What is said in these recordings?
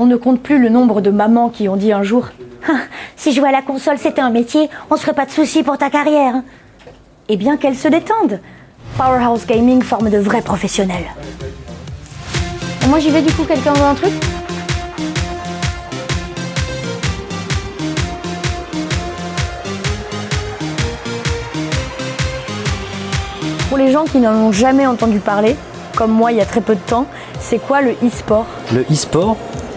On ne compte plus le nombre de mamans qui ont dit un jour Ah, Si jouer à la console c'était un métier, on se ferait pas de soucis pour ta carrière. Eh bien qu'elles se détendent. Powerhouse Gaming forme de vrais professionnels. Et moi j'y vais du coup, quelqu'un veut un truc? Pour les gens qui n'en ont jamais entendu parler, comme moi il y a très peu de temps, c'est quoi le e-sport? Le e-sport,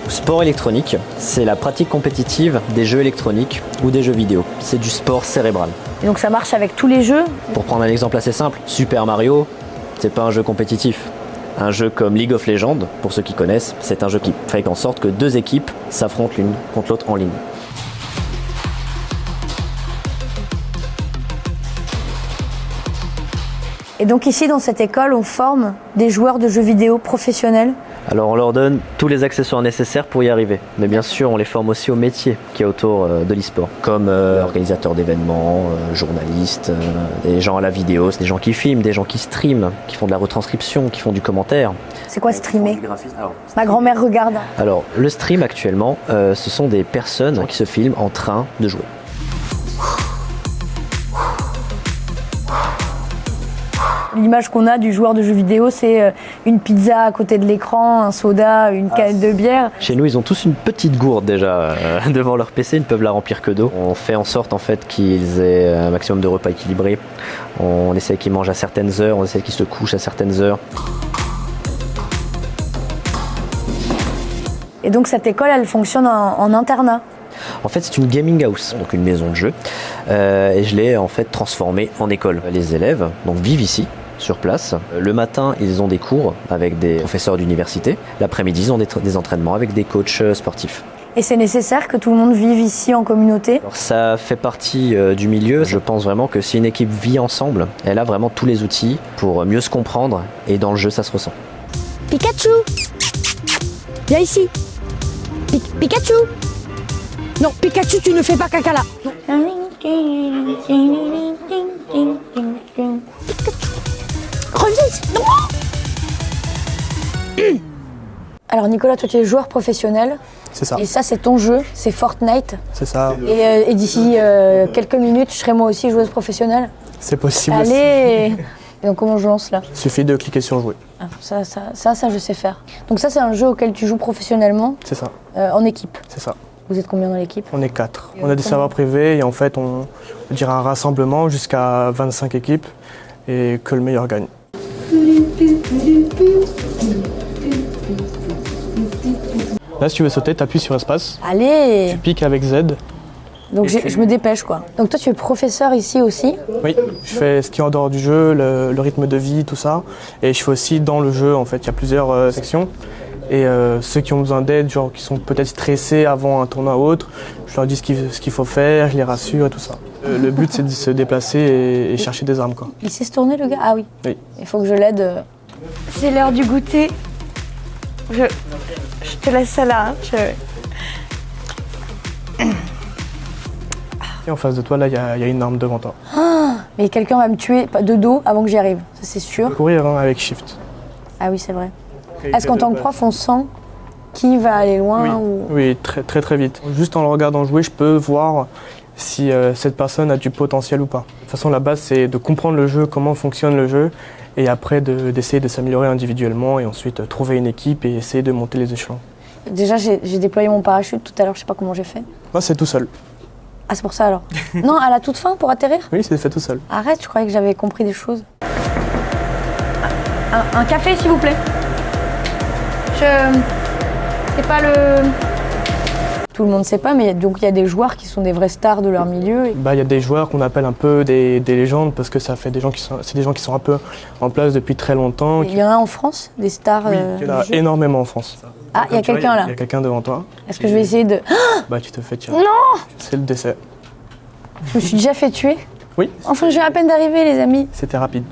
sport électronique, c'est la pratique compétitive des jeux électroniques ou des jeux vidéo. C'est du sport cérébral. Et donc ça marche avec tous les jeux? Pour prendre un exemple assez simple, Super Mario, c'est pas un jeu compétitif. Un jeu comme League of Legends, pour ceux qui connaissent, c'est un jeu qui fait en sorte que deux équipes s'affrontent l'une contre l'autre en ligne. Et donc ici dans cette école, on forme des joueurs de jeux vidéo professionnels. Alors on leur donne tous les accessoires nécessaires pour y arriver. Mais bien sûr, on les forme aussi au métier qui est autour euh, de l'e-sport, comme euh, organisateur d'événements, euh, journalistes, euh, des gens à la vidéo, c'est des gens qui filment, des gens qui streament, qui font de la retranscription, qui font du commentaire. C'est quoi streamer Ma grand-mère regarde. Alors le stream actuellement, euh, ce sont des personnes qui se filment en train de jouer. L'image qu'on a du joueur de jeux vidéo, c'est euh, une pizza à côté de l'écran, un soda, une canette de bière. Chez nous, ils ont tous une petite gourde déjà euh, devant leur PC, ils ne peuvent la remplir que d'eau. On fait en sorte en fait qu'ils aient un maximum de repas équilibrés. On essaie qu'ils mangent à certaines heures, on essaie qu'ils se couchent à certaines heures. Et donc cette école, elle fonctionne en, en internat. En fait, c'est une gaming house, donc une maison de jeu, euh, et je l'ai en fait transformée en école. Les élèves donc vivent ici. Sur place. Le matin, ils ont des cours avec des professeurs d'université. L'après-midi, ils ont des, des entraînements avec des coachs euh, sportifs. Et c'est nécessaire que tout le monde vive ici en communauté? Alors, ça fait partie euh, du milieu. Je pense vraiment que si une équipe vit ensemble, elle a vraiment tous les outils pour mieux se comprendre et dans le jeu, ça se ressent. Pikachu Viens ici Pi- Pikachu Non, Pikachu, tu ne fais pas caca là Non Alors Nicolas, toi tu es joueur professionnel C'est ça, et ça c'est ton jeu, c'est Fortnite. c'est ça. Et, euh, et d'ici euh, quelques minutes, je serai moi aussi joueuse professionnelle. C'est possible. aussi. Allez Et donc comment je lance là? Il suffit de cliquer sur jouer. Ah, ça, ça, ça, ça, je sais faire. Donc ça c'est un jeu auquel tu joues professionnellement C'est ça, euh, en équipe. c'est ça. Vous êtes combien dans l'équipe? On est quatre. On a des serveurs privés et en fait on, on dirait un rassemblement jusqu'à 25 équipes et que le meilleur gagne. Là si tu veux sauter, tu appuies sur espace, Allez tu piques avec Z. Donc tu- je me dépêche quoi. Donc toi tu es professeur ici aussi Oui, je fais ce qui est en dehors du jeu, le, le rythme de vie, tout ça. Et je fais aussi dans le jeu, en fait, il y a plusieurs euh, sections. Et euh, ceux qui ont besoin d'aide, genre qui sont peut-être stressés avant un tournoi ou autre, je leur dis ce qu'il faut faire, je les rassure et tout ça. Euh, le but c'est de se déplacer et, et chercher des armes quoi. Il sait se tourner le gars? Ah oui. Oui. Il faut que je l'aide. euh. C'est l'heure du goûter. Je, je te laisse ça là. hein. Je- Et en face de toi, là, il y, a il y a une arme devant toi. Mais quelqu'un va me tuer de dos avant que j'y arrive. Ça c'est sûr. Courir hein, avec Shift. Ah oui c'est vrai. Est-ce qu'en tant que prof on sent qui va aller loin Oui, ou... oui très, très très vite. Juste en le regardant jouer, je peux voir si euh, cette personne a du potentiel ou pas. De toute façon, la base, c'est de comprendre le jeu, comment fonctionne le jeu, et après de- d'essayer de, s'améliorer individuellement, et ensuite euh, trouver une équipe et essayer de monter les échelons. Déjà j'ai j'ai déployé mon parachute tout à l'heure, je sais pas comment j'ai fait. Moi, c'est tout seul. Ah c'est pour ça alors. non, à la toute fin pour atterrir? Oui, c'est fait tout seul. Arrête, je croyais que j'avais compris des choses. Un, un café, s'il vous plaît. Je. C'est pas le. Tout le monde sait pas, mais il y a- donc il y a des joueurs qui sont des vrais stars de leur milieu. Bah, il y a des joueurs qu'on appelle un peu des, des légendes parce que ça fait des gens qui sont, c'est des gens qui sont un peu en place depuis très longtemps. Il y en a en France, des stars. Oui, euh, il y en a énormément en France. Ah, il y a quelqu'un là. Il y a quelqu'un devant toi. Est-ce que je vais essayer de. Bah, tu te fais tirer. Non C'est le décès. Je me suis déjà fait tuer. Oui, Enfin, j'ai à peine d'arriver, les amis. c'était rapide.